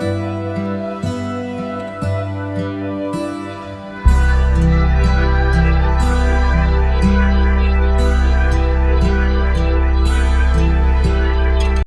Música